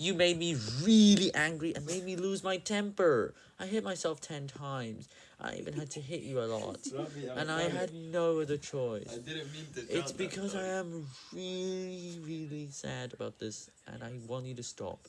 You made me really angry and made me lose my temper. I hit myself ten times. I even had to hit you a lot. Robbie, And I had no other choice. I didn't mean to. It's because I am really, really sad about this, and I want you to stop.